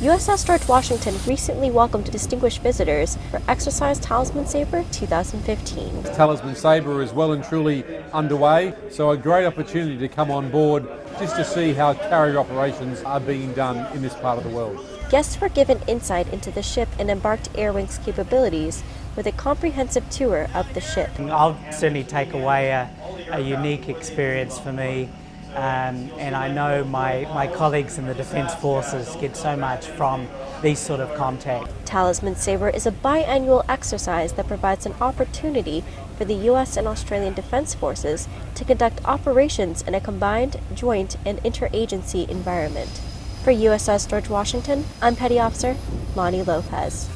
USS George Washington recently welcomed distinguished visitors for Exercise Talisman Sabre 2015. Talisman Sabre is well and truly underway, so a great opportunity to come on board just to see how carrier operations are being done in this part of the world. Guests were given insight into the ship and embarked Air Wing's capabilities with a comprehensive tour of the ship. I'll certainly take away a, a unique experience for me um, and I know my, my colleagues in the Defence Forces get so much from these sort of contact. Talisman Sabre is a biannual exercise that provides an opportunity for the U.S. and Australian Defence Forces to conduct operations in a combined, joint, and interagency environment. For USS George Washington, I'm Petty Officer Lonnie Lopez.